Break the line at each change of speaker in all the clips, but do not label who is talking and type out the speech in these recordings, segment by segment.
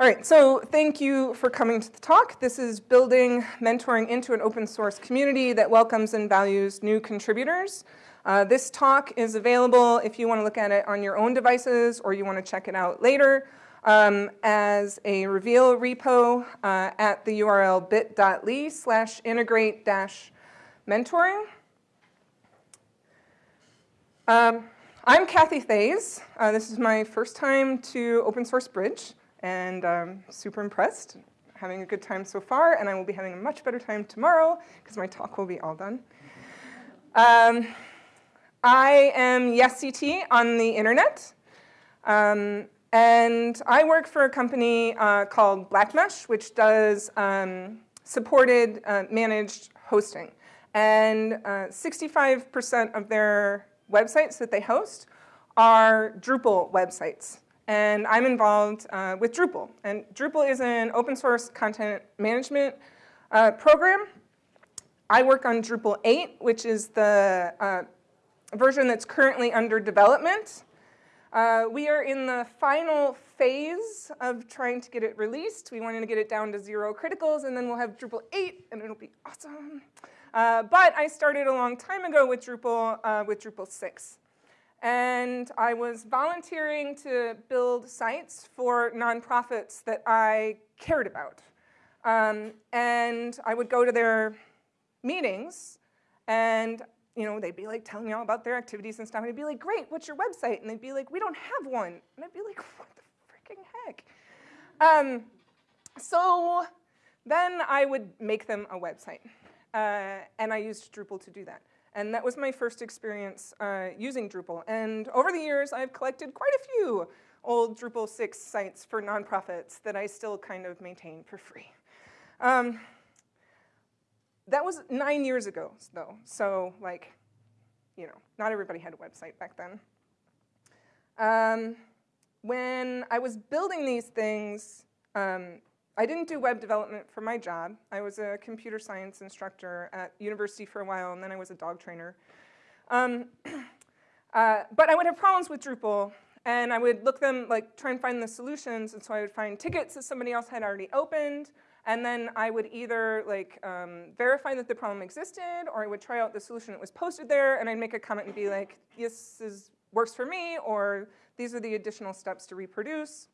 All right, so thank you for coming to the talk. This is building mentoring into an open source community that welcomes and values new contributors. Uh, this talk is available if you want to look at it on your own devices or you want to check it out later um, as a reveal repo uh, at the URL bit.ly slash integrate dash mentoring. Um, I'm Cathy Theys. Uh, this is my first time to Open Source Bridge, and I'm super impressed. Having a good time so far, and I will be having a much better time tomorrow because my talk will be all done. Um, I am YesCT on the internet, um, and I work for a company uh, called Blackmesh, which does um, supported uh, managed hosting. And 65% uh, of their websites that they host are Drupal websites. And I'm involved uh, with Drupal. And Drupal is an open source content management uh, program. I work on Drupal 8, which is the uh, version that's currently under development. Uh, we are in the final phase of trying to get it released. We wanted to get it down to zero criticals, and then we'll have Drupal 8, and it'll be awesome. Uh, but I started a long time ago with Drupal, uh, with Drupal 6. And I was volunteering to build sites for nonprofits that I cared about. Um, and I would go to their meetings, and you know, they'd be like telling me all about their activities and stuff. And I'd be like, great, what's your website? And they'd be like, we don't have one. And I'd be like, what the freaking heck? Um, so then I would make them a website. Uh, and I used Drupal to do that. And that was my first experience uh, using Drupal. And over the years, I've collected quite a few old Drupal 6 sites for nonprofits that I still kind of maintain for free. Um, that was nine years ago, though. So, like, you know, not everybody had a website back then. Um, when I was building these things, um, I didn't do web development for my job. I was a computer science instructor at university for a while, and then I was a dog trainer. Um, uh, but I would have problems with Drupal, and I would look them, like, try and find the solutions, and so I would find tickets that somebody else had already opened, and then I would either, like, um, verify that the problem existed, or I would try out the solution that was posted there, and I'd make a comment and be like, this is, works for me, or these are the additional steps to reproduce.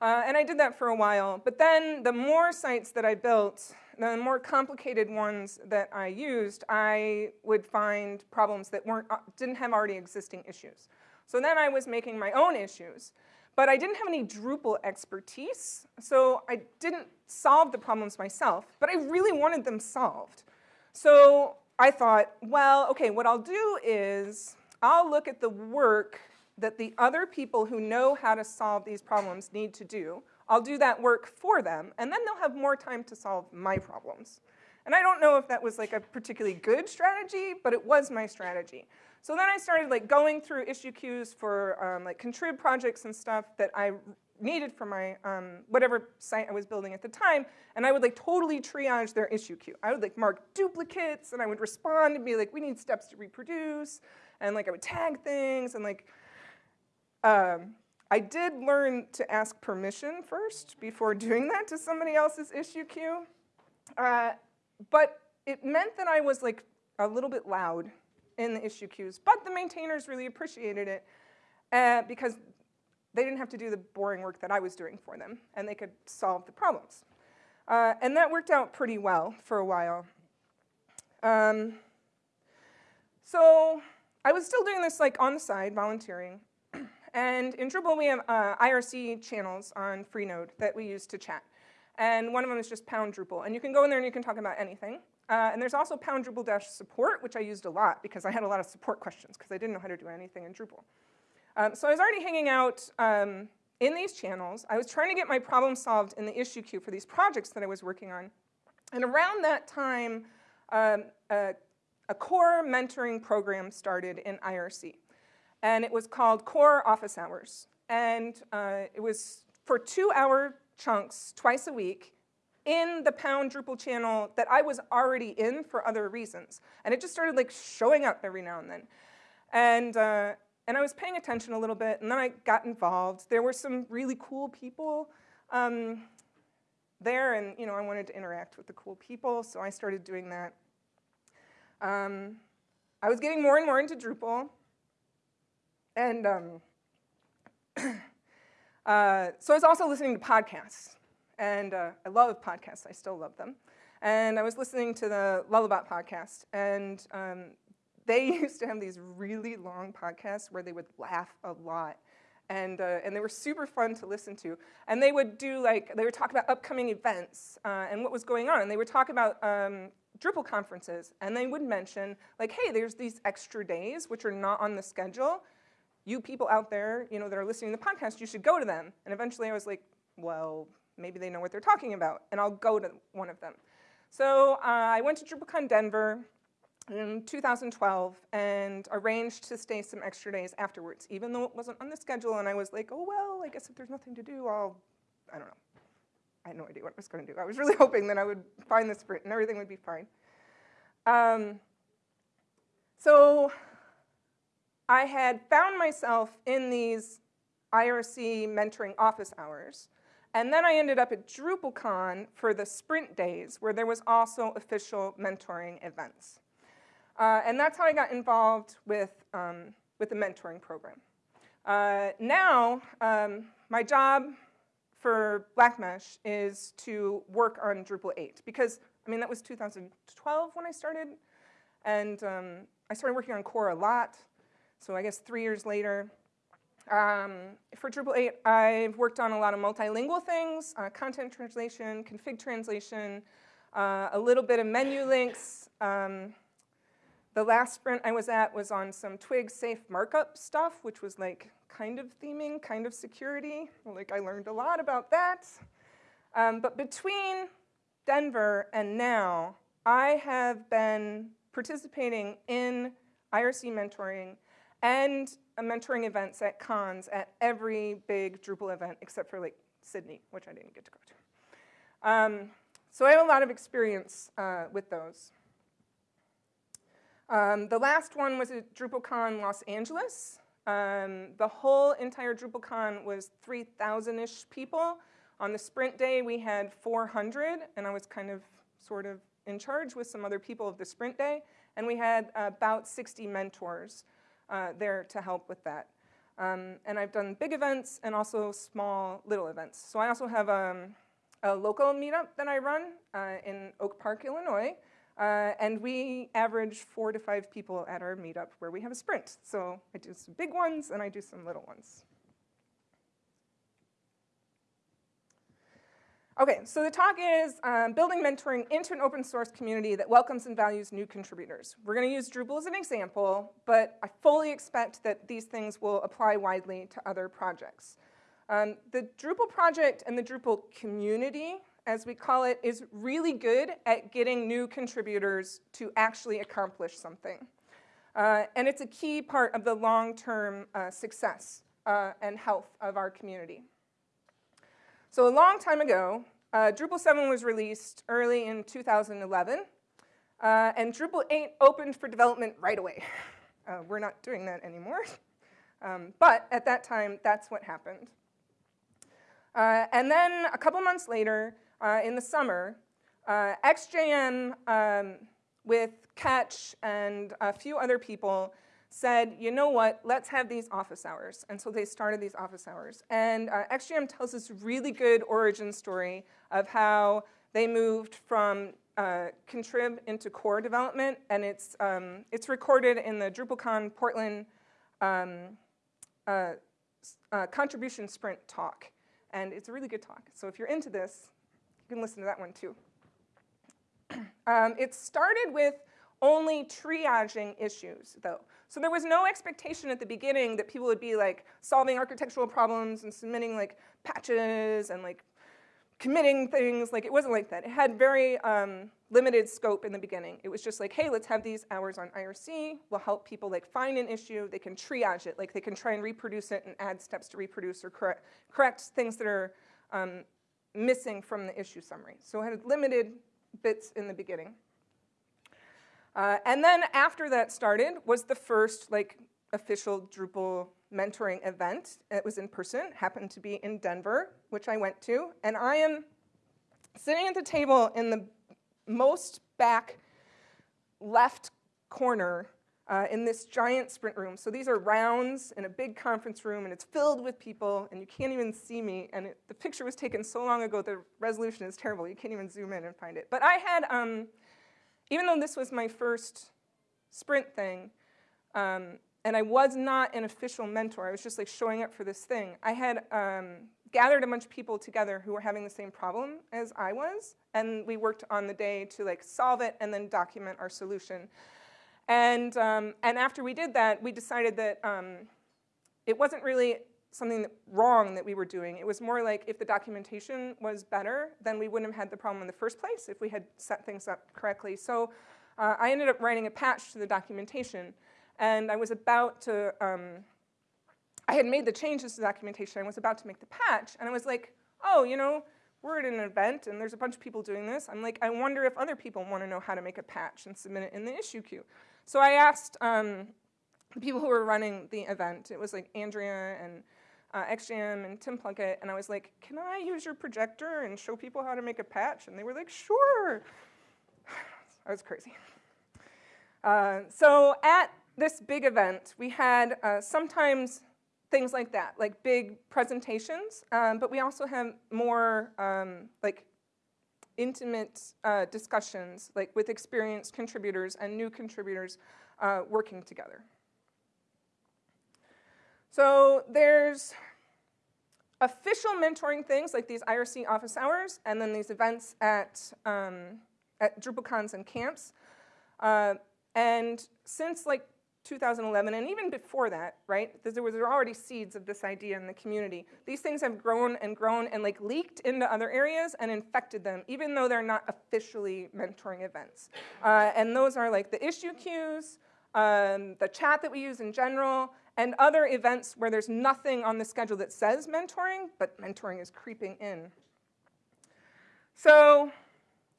Uh, and I did that for a while. But then the more sites that I built, the more complicated ones that I used, I would find problems that weren't, uh, didn't have already existing issues. So then I was making my own issues. But I didn't have any Drupal expertise, so I didn't solve the problems myself, but I really wanted them solved. So I thought, well, okay, what I'll do is I'll look at the work that the other people who know how to solve these problems need to do. I'll do that work for them, and then they'll have more time to solve my problems. And I don't know if that was like a particularly good strategy, but it was my strategy. So then I started like going through issue queues for um, like contrib projects and stuff that I needed for my um, whatever site I was building at the time, and I would like totally triage their issue queue. I would like mark duplicates, and I would respond and be like, we need steps to reproduce, and like I would tag things, and like um, I did learn to ask permission first before doing that to somebody else's issue queue. Uh, but it meant that I was like a little bit loud in the issue queues, but the maintainers really appreciated it uh, because they didn't have to do the boring work that I was doing for them, and they could solve the problems. Uh, and that worked out pretty well for a while. Um, so I was still doing this like on the side, volunteering, and in Drupal, we have uh, IRC channels on Freenode that we use to chat. And one of them is just pound Drupal. And you can go in there and you can talk about anything. Uh, and there's also pound Drupal dash support, which I used a lot because I had a lot of support questions because I didn't know how to do anything in Drupal. Um, so I was already hanging out um, in these channels. I was trying to get my problem solved in the issue queue for these projects that I was working on. And around that time, um, a, a core mentoring program started in IRC and it was called Core Office Hours. And uh, it was for two-hour chunks twice a week in the Pound Drupal channel that I was already in for other reasons. And it just started like showing up every now and then. And uh, and I was paying attention a little bit, and then I got involved. There were some really cool people um, there, and you know, I wanted to interact with the cool people, so I started doing that. Um, I was getting more and more into Drupal, and um, uh, so I was also listening to podcasts, and uh, I love podcasts. I still love them. And I was listening to the Lullabot podcast, and um, they used to have these really long podcasts where they would laugh a lot. And, uh, and they were super fun to listen to. And they would do like, they would talk about upcoming events uh, and what was going on. And they would talk about um, Drupal conferences. And they would mention like, hey, there's these extra days which are not on the schedule. You people out there, you know, that are listening to the podcast, you should go to them. And eventually I was like, well, maybe they know what they're talking about. And I'll go to one of them. So uh, I went to DrupalCon Denver in 2012 and arranged to stay some extra days afterwards, even though it wasn't on the schedule. And I was like, oh, well, I guess if there's nothing to do, I'll, I don't know. I had no idea what I was going to do. I was really hoping that I would find the sprint and everything would be fine. Um, so I had found myself in these IRC mentoring office hours. And then I ended up at DrupalCon for the sprint days, where there was also official mentoring events. Uh, and that's how I got involved with, um, with the mentoring program. Uh, now, um, my job for Blackmesh is to work on Drupal 8 because, I mean, that was 2012 when I started. And um, I started working on core a lot. So I guess three years later, um, for Drupal 8, I've worked on a lot of multilingual things, uh, content translation, config translation, uh, a little bit of menu links. Um, the last sprint I was at was on some Twig safe markup stuff, which was like kind of theming, kind of security. Like I learned a lot about that. Um, but between Denver and now, I have been participating in IRC mentoring and mentoring events at cons at every big Drupal event except for like Sydney, which I didn't get to go to. Um, so I have a lot of experience uh, with those. Um, the last one was at DrupalCon Los Angeles. Um, the whole entire DrupalCon was 3,000-ish people. On the sprint day, we had 400, and I was kind of sort of in charge with some other people of the sprint day. And we had about 60 mentors uh, there to help with that. Um, and I've done big events and also small little events. So I also have um, a local meetup that I run uh, in Oak Park, Illinois. Uh, and we average four to five people at our meetup where we have a sprint. So I do some big ones and I do some little ones. Okay, so the talk is um, building mentoring into an open source community that welcomes and values new contributors. We're gonna use Drupal as an example, but I fully expect that these things will apply widely to other projects. Um, the Drupal project and the Drupal community, as we call it, is really good at getting new contributors to actually accomplish something. Uh, and it's a key part of the long-term uh, success uh, and health of our community. So a long time ago, uh, Drupal 7 was released early in 2011, uh, and Drupal 8 opened for development right away. Uh, we're not doing that anymore. Um, but at that time, that's what happened. Uh, and then a couple months later, uh, in the summer, uh, XJM um, with Catch and a few other people said, you know what, let's have these office hours. And so they started these office hours. And uh, XJM tells this really good origin story of how they moved from uh, contrib into core development, and it's, um, it's recorded in the DrupalCon Portland um, uh, uh, contribution sprint talk. And it's a really good talk. So if you're into this, you can listen to that one too. um, it started with only triaging issues, though. So there was no expectation at the beginning that people would be like solving architectural problems and submitting like patches and like committing things. Like it wasn't like that. It had very um, limited scope in the beginning. It was just like, hey, let's have these hours on IRC. We'll help people like find an issue. They can triage it. Like they can try and reproduce it and add steps to reproduce or correct, correct things that are um, missing from the issue summary. So it had limited bits in the beginning. Uh, and then after that started was the first like official Drupal mentoring event. It was in person, happened to be in Denver, which I went to, and I am sitting at the table in the most back left corner uh, in this giant sprint room. So these are rounds in a big conference room, and it's filled with people, and you can't even see me. And it, the picture was taken so long ago, the resolution is terrible. You can't even zoom in and find it. But I had, um, even though this was my first sprint thing, um, and I was not an official mentor, I was just like showing up for this thing, I had um, gathered a bunch of people together who were having the same problem as I was, and we worked on the day to like solve it and then document our solution. And, um, and after we did that, we decided that um, it wasn't really something that, wrong that we were doing. It was more like if the documentation was better, then we wouldn't have had the problem in the first place if we had set things up correctly. So uh, I ended up writing a patch to the documentation. And I was about to, um, I had made the changes to the documentation. I was about to make the patch. And I was like, oh, you know, we're at an event and there's a bunch of people doing this. I'm like, I wonder if other people want to know how to make a patch and submit it in the issue queue. So I asked um, the people who were running the event, it was like Andrea and uh, XJM and Tim Plunkett, and I was like, can I use your projector and show people how to make a patch? And they were like, sure. I was crazy. Uh, so at this big event, we had uh, sometimes things like that, like big presentations, um, but we also have more um, like intimate uh, discussions, like with experienced contributors and new contributors uh, working together. So there's official mentoring things like these IRC office hours and then these events at, um, at DrupalCons and camps. Uh, and since like 2011, and even before that, right? There was already seeds of this idea in the community. These things have grown and grown and like leaked into other areas and infected them, even though they're not officially mentoring events. Uh, and those are like the issue queues, um, the chat that we use in general, and other events where there's nothing on the schedule that says mentoring, but mentoring is creeping in. So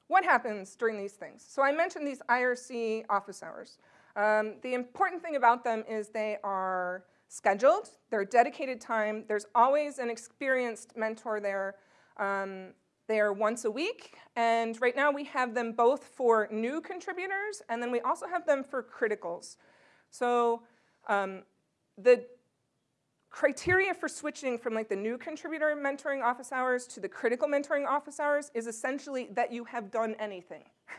what happens during these things? So I mentioned these IRC office hours. Um, the important thing about them is they are scheduled, they're dedicated time, there's always an experienced mentor there. Um, they are once a week, and right now we have them both for new contributors, and then we also have them for criticals. So um, the criteria for switching from like the new contributor mentoring office hours to the critical mentoring office hours is essentially that you have done anything.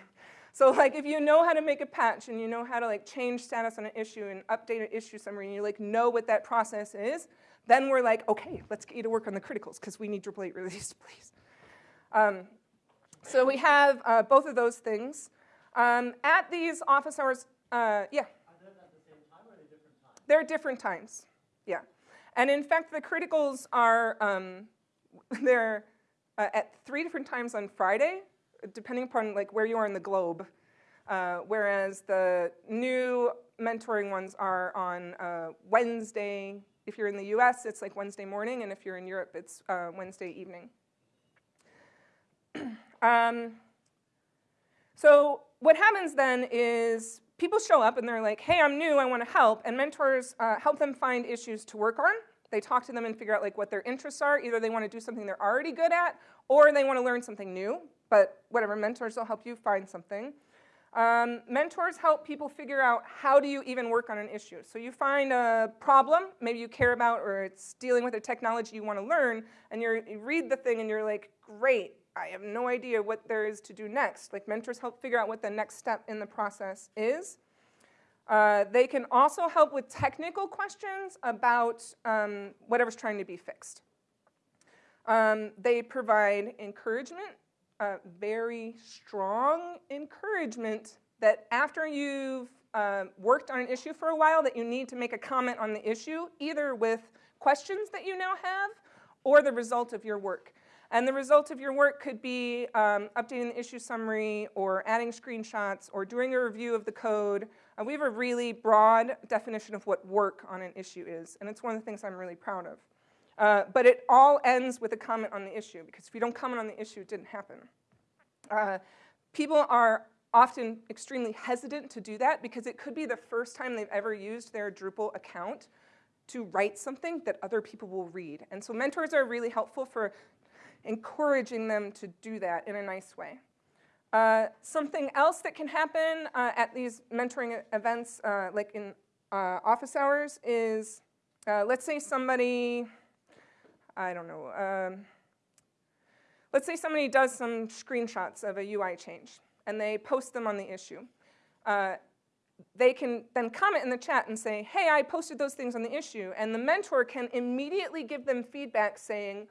So like if you know how to make a patch and you know how to like change status on an issue and update an issue summary and you like know what that process is, then we're like, okay, let's get you to work on the criticals because we need Drupal 8 released, please. Um, so we have uh, both of those things. Um, at these office hours, uh, yeah.
Are they at the same time or are they times?
They're different times, yeah. And in fact, the criticals are, um, they're uh, at three different times on Friday, depending upon like where you are in the globe. Uh, whereas the new mentoring ones are on uh, Wednesday. If you're in the US, it's like Wednesday morning, and if you're in Europe, it's uh, Wednesday evening. um, so what happens then is people show up and they're like, hey, I'm new, I want to help, and mentors uh, help them find issues to work on. They talk to them and figure out like what their interests are. Either they want to do something they're already good at, or they want to learn something new but whatever, mentors will help you find something. Um, mentors help people figure out how do you even work on an issue. So you find a problem, maybe you care about, or it's dealing with a technology you want to learn, and you read the thing and you're like, great, I have no idea what there is to do next. Like mentors help figure out what the next step in the process is. Uh, they can also help with technical questions about um, whatever's trying to be fixed. Um, they provide encouragement uh, very strong encouragement that after you've uh, worked on an issue for a while that you need to make a comment on the issue, either with questions that you now have or the result of your work. And the result of your work could be um, updating the issue summary or adding screenshots or doing a review of the code. Uh, we have a really broad definition of what work on an issue is, and it's one of the things I'm really proud of. Uh, but it all ends with a comment on the issue, because if you don't comment on the issue, it didn't happen. Uh, people are often extremely hesitant to do that because it could be the first time they've ever used their Drupal account to write something that other people will read. And so mentors are really helpful for encouraging them to do that in a nice way. Uh, something else that can happen uh, at these mentoring events, uh, like in uh, office hours, is uh, let's say somebody, I don't know, um, let's say somebody does some screenshots of a UI change and they post them on the issue. Uh, they can then comment in the chat and say, hey, I posted those things on the issue. And the mentor can immediately give them feedback saying,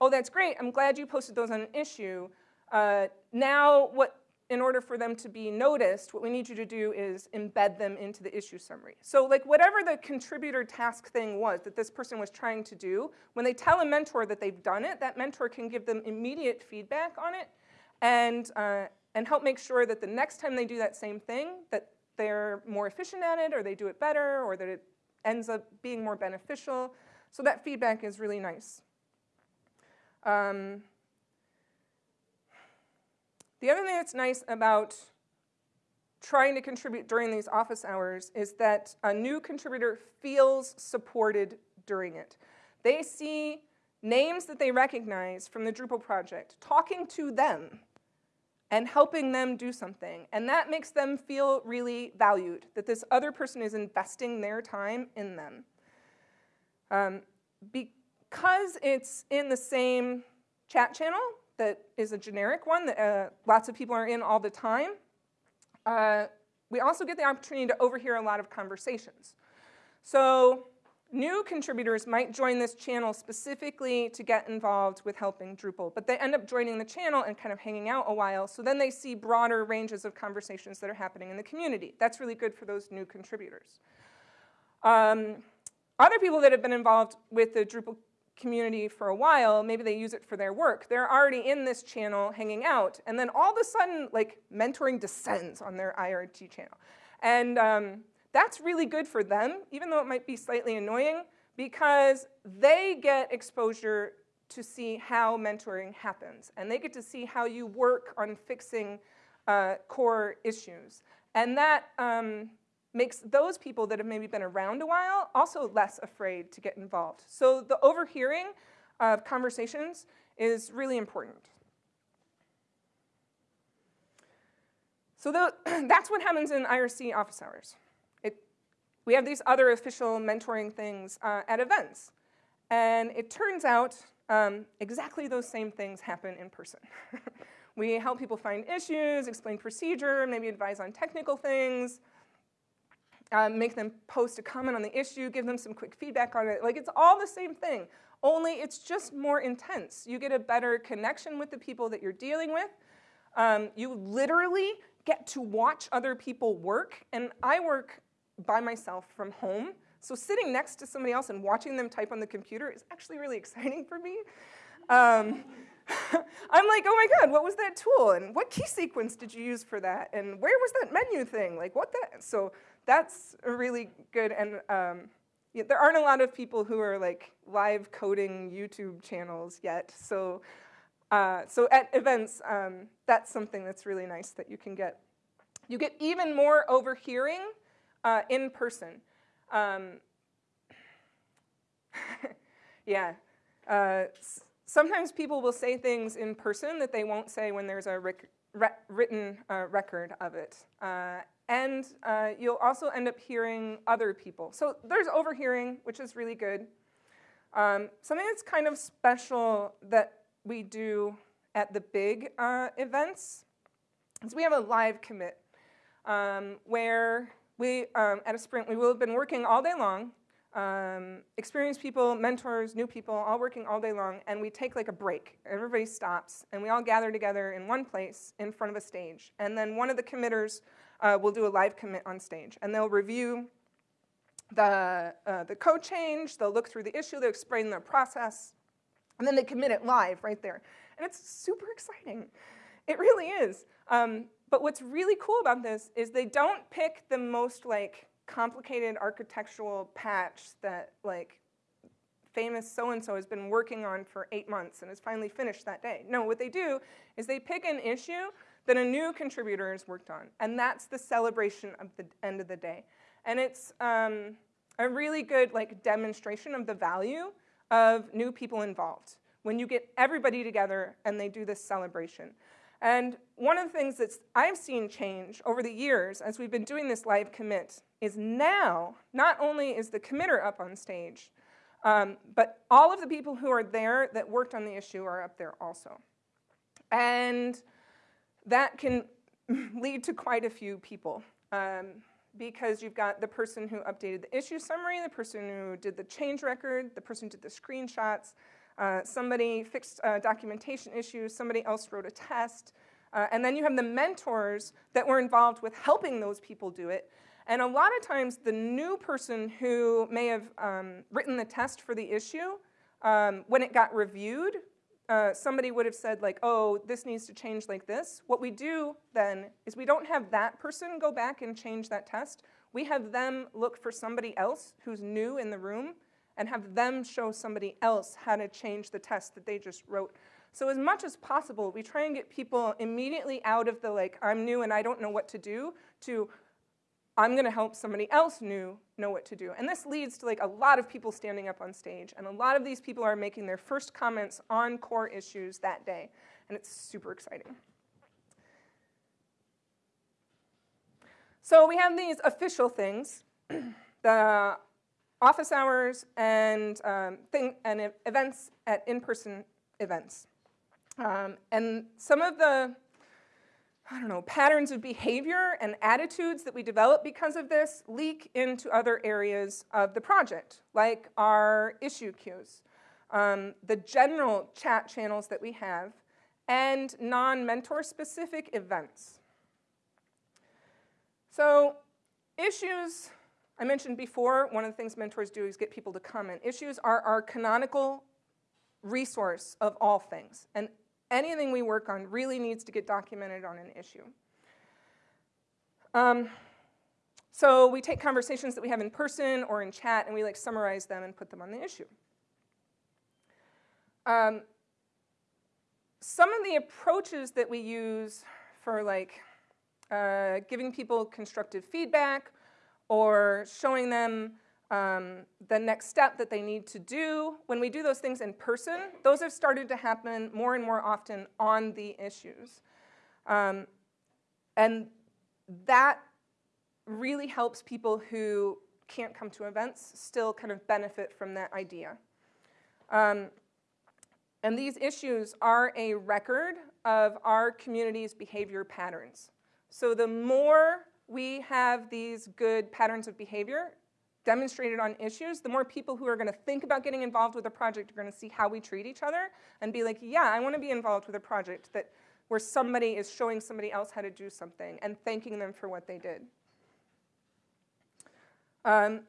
oh, that's great, I'm glad you posted those on an issue. Uh, now, what, in order for them to be noticed, what we need you to do is embed them into the issue summary. So like whatever the contributor task thing was that this person was trying to do, when they tell a mentor that they've done it, that mentor can give them immediate feedback on it and, uh, and help make sure that the next time they do that same thing, that they're more efficient at it or they do it better or that it ends up being more beneficial. So that feedback is really nice. Um, the other thing that's nice about trying to contribute during these office hours is that a new contributor feels supported during it. They see names that they recognize from the Drupal project talking to them and helping them do something. And that makes them feel really valued, that this other person is investing their time in them. Um, because it's in the same chat channel that is a generic one that uh, lots of people are in all the time, uh, we also get the opportunity to overhear a lot of conversations. So New contributors might join this channel specifically to get involved with helping Drupal, but they end up joining the channel and kind of hanging out a while, so then they see broader ranges of conversations that are happening in the community. That's really good for those new contributors. Um, other people that have been involved with the Drupal community for a while, maybe they use it for their work, they're already in this channel hanging out, and then all of a sudden, like, mentoring descends on their IRC channel. And um, that's really good for them, even though it might be slightly annoying, because they get exposure to see how mentoring happens. And they get to see how you work on fixing uh, core issues. And that um, makes those people that have maybe been around a while also less afraid to get involved. So the overhearing of conversations is really important. So the, that's what happens in IRC office hours. We have these other official mentoring things uh, at events. And it turns out um, exactly those same things happen in person. we help people find issues, explain procedure, maybe advise on technical things, uh, make them post a comment on the issue, give them some quick feedback on it. Like it's all the same thing, only it's just more intense. You get a better connection with the people that you're dealing with. Um, you literally get to watch other people work, and I work by myself from home. So sitting next to somebody else and watching them type on the computer is actually really exciting for me. Um, I'm like, oh my God, what was that tool? And what key sequence did you use for that? And where was that menu thing? Like what that? So that's really good. And um, yeah, there aren't a lot of people who are like live coding YouTube channels yet. So, uh, so at events, um, that's something that's really nice that you can get. You get even more overhearing uh, in person. Um, yeah. Uh, sometimes people will say things in person that they won't say when there's a written uh, record of it. And uh, you'll also end up hearing other people. So there's overhearing, which is really good. Um, something that's kind of special that we do at the big uh, events is we have a live commit um, where we, um, at a sprint, we will have been working all day long, um, experienced people, mentors, new people, all working all day long, and we take like a break. Everybody stops, and we all gather together in one place in front of a stage. And then one of the committers uh, will do a live commit on stage, and they'll review the, uh, the code change, they'll look through the issue, they'll explain their process, and then they commit it live right there. And it's super exciting. It really is. Um, but what's really cool about this is they don't pick the most like complicated architectural patch that like famous so-and-so has been working on for eight months and is finally finished that day. No, what they do is they pick an issue that a new contributor has worked on. And that's the celebration of the end of the day. And it's um, a really good like demonstration of the value of new people involved when you get everybody together and they do this celebration. And one of the things that I've seen change over the years as we've been doing this live commit is now, not only is the committer up on stage, um, but all of the people who are there that worked on the issue are up there also. And that can lead to quite a few people um, because you've got the person who updated the issue summary, the person who did the change record, the person who did the screenshots, uh, somebody fixed uh, documentation issues, somebody else wrote a test, uh, and then you have the mentors that were involved with helping those people do it. And a lot of times the new person who may have um, written the test for the issue, um, when it got reviewed, uh, somebody would have said like, oh, this needs to change like this. What we do then is we don't have that person go back and change that test. We have them look for somebody else who's new in the room and have them show somebody else how to change the test that they just wrote. So as much as possible, we try and get people immediately out of the like, I'm new and I don't know what to do, to I'm gonna help somebody else new know what to do. And this leads to like a lot of people standing up on stage and a lot of these people are making their first comments on core issues that day. And it's super exciting. So we have these official things, the office hours and, um, thing, and events at in-person events. Um, and some of the I don't know, patterns of behavior and attitudes that we develop because of this leak into other areas of the project, like our issue queues, um, the general chat channels that we have, and non-mentor specific events. So issues, I mentioned before, one of the things mentors do is get people to comment. Issues are our canonical resource of all things. And anything we work on really needs to get documented on an issue. Um, so we take conversations that we have in person or in chat and we like summarize them and put them on the issue. Um, some of the approaches that we use for like uh, giving people constructive feedback or showing them um, the next step that they need to do. When we do those things in person, those have started to happen more and more often on the issues. Um, and that really helps people who can't come to events still kind of benefit from that idea. Um, and these issues are a record of our community's behavior patterns. So the more we have these good patterns of behavior, demonstrated on issues, the more people who are going to think about getting involved with a project are going to see how we treat each other and be like, yeah, I want to be involved with a project that where somebody is showing somebody else how to do something and thanking them for what they did. Um,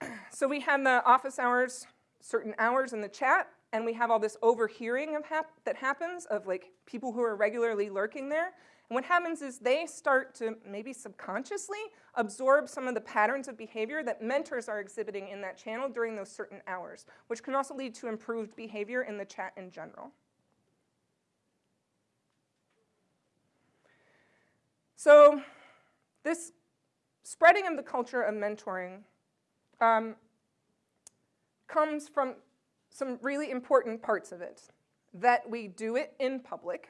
so we have the office hours, certain hours in the chat, and we have all this overhearing of hap that happens of like people who are regularly lurking there. And what happens is they start to maybe subconsciously absorb some of the patterns of behavior that mentors are exhibiting in that channel during those certain hours, which can also lead to improved behavior in the chat in general. So this spreading of the culture of mentoring um, comes from some really important parts of it. That we do it in public,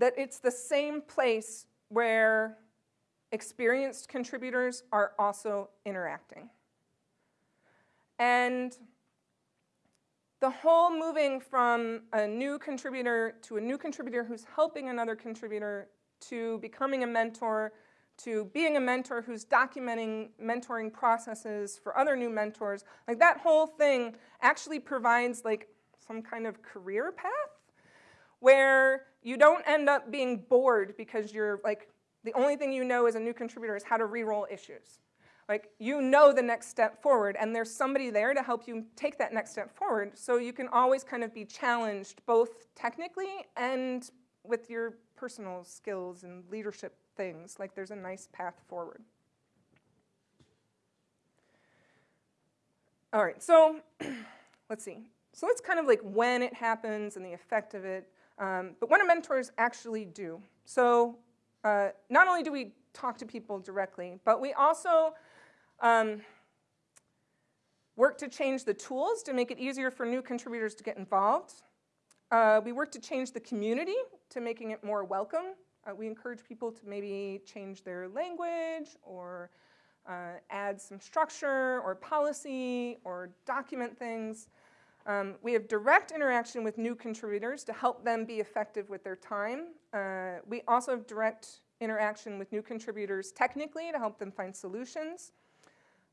that it's the same place where experienced contributors are also interacting. And the whole moving from a new contributor to a new contributor who's helping another contributor to becoming a mentor to being a mentor who's documenting mentoring processes for other new mentors, like that whole thing actually provides like some kind of career path where you don't end up being bored because you're like, the only thing you know as a new contributor is how to re-roll issues. Like, you know the next step forward, and there's somebody there to help you take that next step forward, so you can always kind of be challenged both technically and with your personal skills and leadership things. Like, there's a nice path forward. All right, so let's see. so that's kind of like when it happens and the effect of it. Um, but what do mentors actually do? So uh, not only do we talk to people directly, but we also um, work to change the tools to make it easier for new contributors to get involved. Uh, we work to change the community to making it more welcome. Uh, we encourage people to maybe change their language or uh, add some structure or policy or document things. Um, we have direct interaction with new contributors to help them be effective with their time. Uh, we also have direct interaction with new contributors technically to help them find solutions.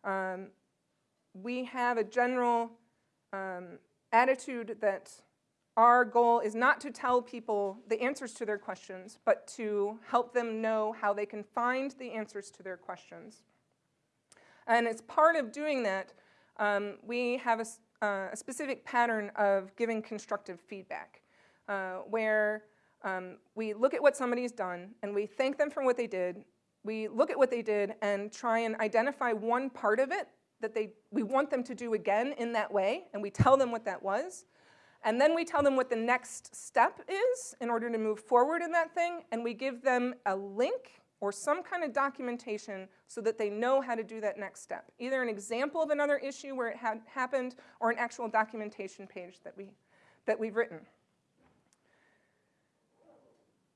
Um, we have a general um, attitude that our goal is not to tell people the answers to their questions, but to help them know how they can find the answers to their questions. And as part of doing that, um, we have a, uh, a, specific pattern of giving constructive feedback, uh, where um, we look at what somebody's done and we thank them for what they did. We look at what they did and try and identify one part of it that they, we want them to do again in that way, and we tell them what that was. And then we tell them what the next step is in order to move forward in that thing, and we give them a link or some kind of documentation so that they know how to do that next step. Either an example of another issue where it had happened or an actual documentation page that, we, that we've written.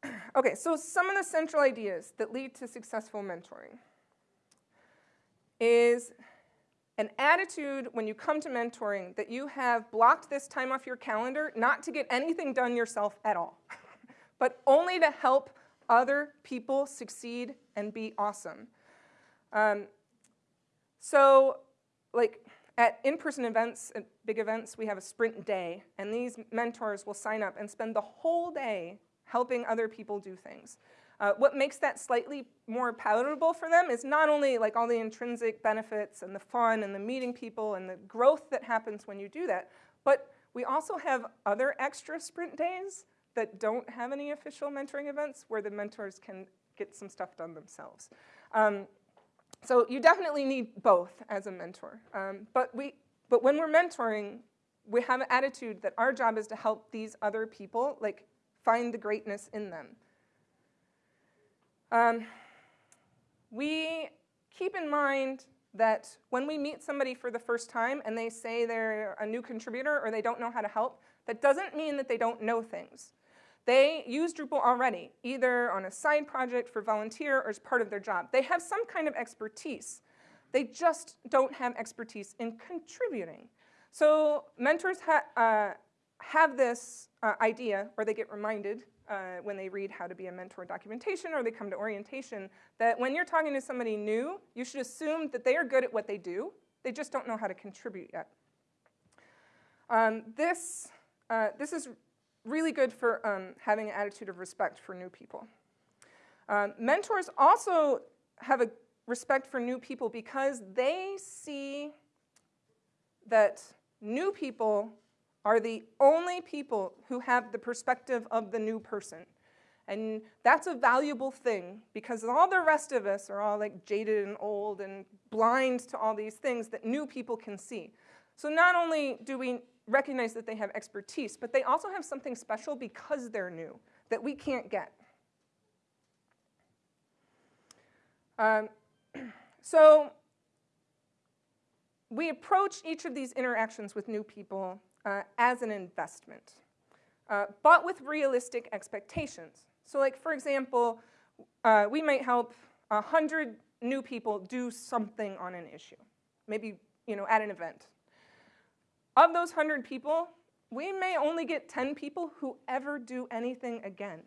okay, so some of the central ideas that lead to successful mentoring is an attitude when you come to mentoring that you have blocked this time off your calendar not to get anything done yourself at all, but only to help other people succeed and be awesome. Um, so like at in-person events, at big events, we have a sprint day, and these mentors will sign up and spend the whole day helping other people do things. Uh, what makes that slightly more palatable for them is not only like all the intrinsic benefits and the fun and the meeting people and the growth that happens when you do that, but we also have other extra sprint days that don't have any official mentoring events where the mentors can get some stuff done themselves. Um, so you definitely need both as a mentor. Um, but, we, but when we're mentoring, we have an attitude that our job is to help these other people like find the greatness in them. Um, we keep in mind that when we meet somebody for the first time and they say they're a new contributor or they don't know how to help, that doesn't mean that they don't know things. They use Drupal already, either on a side project for volunteer or as part of their job. They have some kind of expertise. They just don't have expertise in contributing. So mentors ha uh, have this uh, idea, or they get reminded uh, when they read how to be a mentor documentation or they come to orientation, that when you're talking to somebody new, you should assume that they are good at what they do. They just don't know how to contribute yet. Um, this, uh, this is really good for um, having an attitude of respect for new people. Um, mentors also have a respect for new people because they see that new people are the only people who have the perspective of the new person. And that's a valuable thing because all the rest of us are all like jaded and old and blind to all these things that new people can see. So not only do we recognize that they have expertise, but they also have something special because they're new that we can't get. Um, so we approach each of these interactions with new people uh, as an investment, uh, but with realistic expectations. So like, for example, uh, we might help 100 new people do something on an issue, maybe you know, at an event. Of those 100 people, we may only get 10 people who ever do anything again.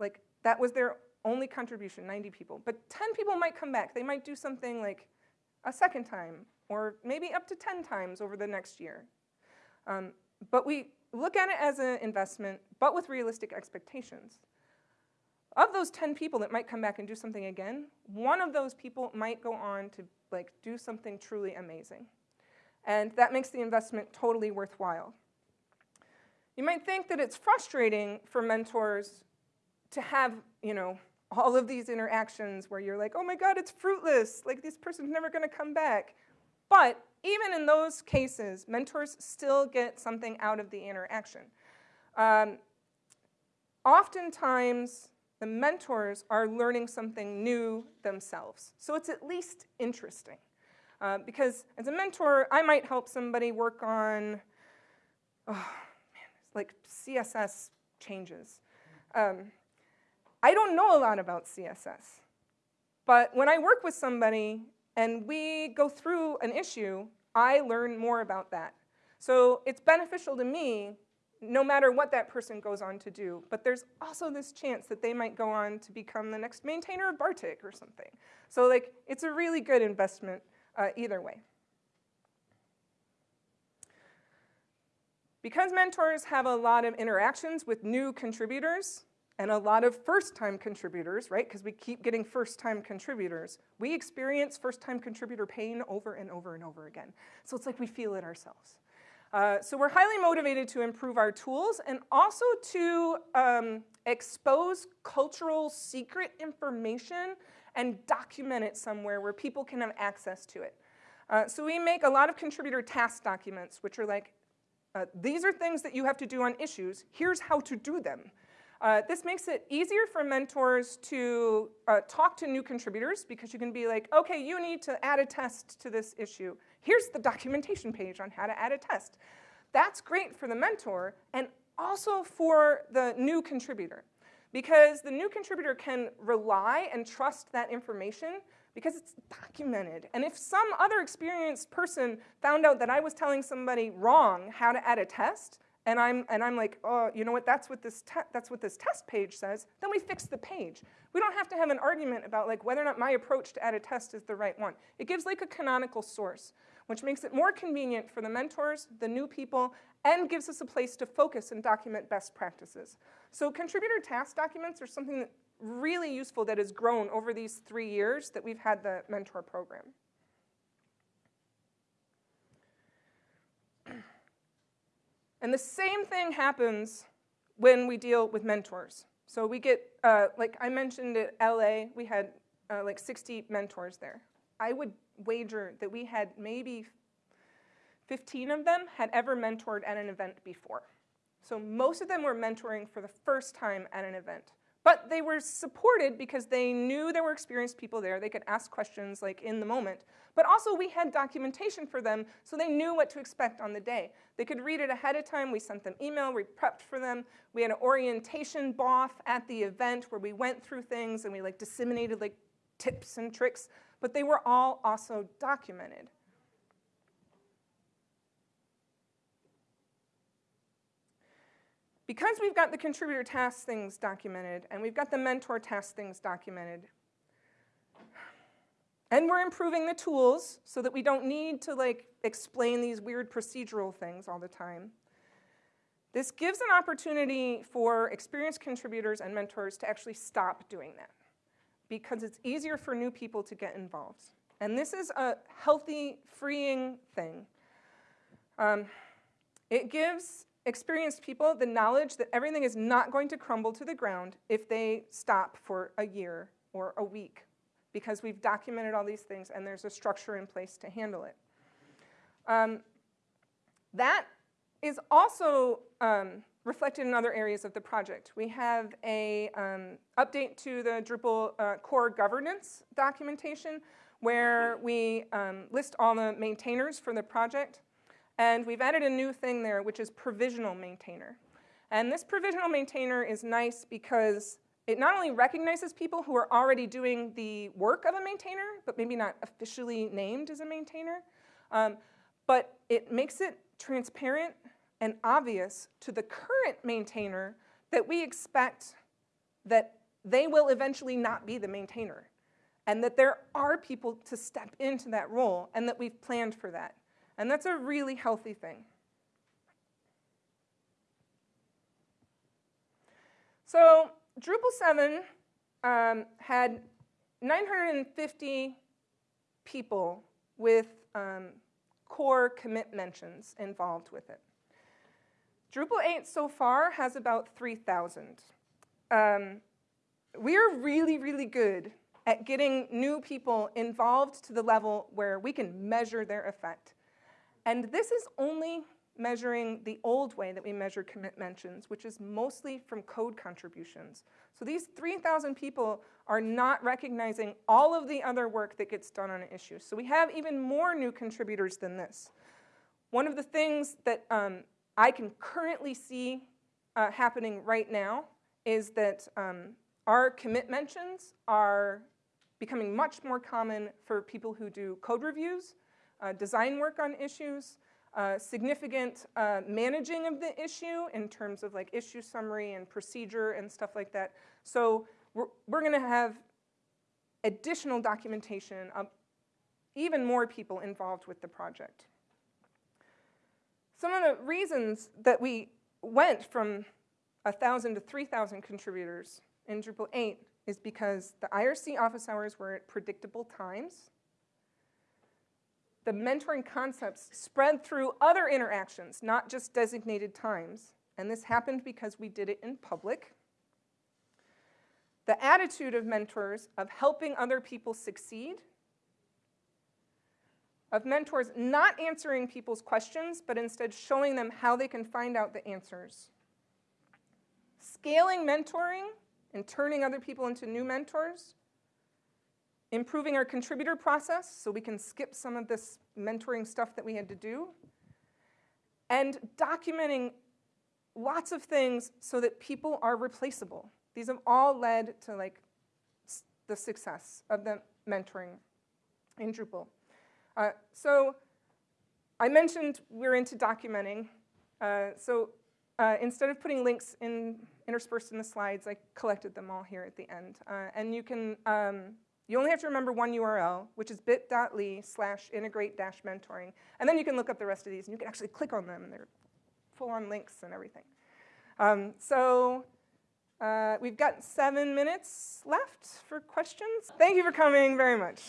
Like, that was their only contribution, 90 people. But 10 people might come back. They might do something like a second time, or maybe up to 10 times over the next year. Um, but we look at it as an investment, but with realistic expectations. Of those 10 people that might come back and do something again, one of those people might go on to like do something truly amazing. And that makes the investment totally worthwhile. You might think that it's frustrating for mentors to have, you know, all of these interactions where you're like, oh my God, it's fruitless. Like this person's never gonna come back. But even in those cases, mentors still get something out of the interaction. Um, oftentimes, the mentors are learning something new themselves. So it's at least interesting. Uh, because as a mentor, I might help somebody work on, oh, man, like CSS changes. Um, I don't know a lot about CSS. But when I work with somebody and we go through an issue, I learn more about that. So it's beneficial to me no matter what that person goes on to do. But there's also this chance that they might go on to become the next maintainer of Bartik or something. So like, it's a really good investment uh, either way. Because mentors have a lot of interactions with new contributors and a lot of first-time contributors, right, because we keep getting first-time contributors, we experience first-time contributor pain over and over and over again. So it's like we feel it ourselves. Uh, so we're highly motivated to improve our tools and also to um, expose cultural secret information and document it somewhere where people can have access to it. Uh, so we make a lot of contributor task documents, which are like, uh, these are things that you have to do on issues, here's how to do them. Uh, this makes it easier for mentors to uh, talk to new contributors because you can be like, okay, you need to add a test to this issue. Here's the documentation page on how to add a test. That's great for the mentor and also for the new contributor because the new contributor can rely and trust that information because it's documented. And if some other experienced person found out that I was telling somebody wrong how to add a test, and I'm, and I'm like, oh, you know what, that's what, this that's what this test page says, then we fix the page. We don't have to have an argument about like whether or not my approach to add a test is the right one. It gives like a canonical source, which makes it more convenient for the mentors, the new people, and gives us a place to focus and document best practices. So contributor task documents are something really useful that has grown over these three years that we've had the mentor program. And the same thing happens when we deal with mentors. So we get, uh, like I mentioned at LA, we had uh, like 60 mentors there. I would wager that we had maybe 15 of them had ever mentored at an event before. So most of them were mentoring for the first time at an event. But they were supported because they knew there were experienced people there. They could ask questions like in the moment. But also we had documentation for them so they knew what to expect on the day. They could read it ahead of time. We sent them email. We prepped for them. We had an orientation BOF at the event where we went through things and we like disseminated like tips and tricks. But they were all also documented. because we've got the contributor task things documented and we've got the mentor task things documented, and we're improving the tools so that we don't need to like explain these weird procedural things all the time. This gives an opportunity for experienced contributors and mentors to actually stop doing that because it's easier for new people to get involved. And this is a healthy, freeing thing. Um, it gives experienced people the knowledge that everything is not going to crumble to the ground if they stop for a year or a week because we've documented all these things and there's a structure in place to handle it. Um, that is also um, reflected in other areas of the project. We have a um, update to the Drupal uh, core governance documentation where we um, list all the maintainers for the project. And we've added a new thing there, which is provisional maintainer. And this provisional maintainer is nice because it not only recognizes people who are already doing the work of a maintainer, but maybe not officially named as a maintainer, um, but it makes it transparent and obvious to the current maintainer that we expect that they will eventually not be the maintainer and that there are people to step into that role and that we've planned for that. And that's a really healthy thing. So Drupal 7 um, had 950 people with um, core commit mentions involved with it. Drupal 8 so far has about 3,000. Um, we are really, really good at getting new people involved to the level where we can measure their effect. And this is only measuring the old way that we measure commit mentions, which is mostly from code contributions. So these 3,000 people are not recognizing all of the other work that gets done on an issue. So we have even more new contributors than this. One of the things that um, I can currently see uh, happening right now is that um, our commit mentions are becoming much more common for people who do code reviews, uh, design work on issues, uh, significant uh, managing of the issue in terms of like issue summary and procedure and stuff like that. So we're, we're gonna have additional documentation of even more people involved with the project. Some of the reasons that we went from 1,000 to 3,000 contributors in Drupal 8 is because the IRC office hours were at predictable times. The mentoring concepts spread through other interactions, not just designated times. And this happened because we did it in public. The attitude of mentors of helping other people succeed, of mentors not answering people's questions, but instead showing them how they can find out the answers. Scaling mentoring and turning other people into new mentors, improving our contributor process so we can skip some of this mentoring stuff that we had to do, and documenting lots of things so that people are replaceable. These have all led to like the success of the mentoring in Drupal. Uh, so I mentioned we're into documenting. Uh, so uh, instead of putting links in interspersed in the slides, I collected them all here at the end. Uh, and you can, um, you only have to remember one URL, which is bit.ly slash integrate dash mentoring. And then you can look up the rest of these and you can actually click on them and they're full on links and everything. Um, so uh, we've got seven minutes left for questions. Thank you for coming very much.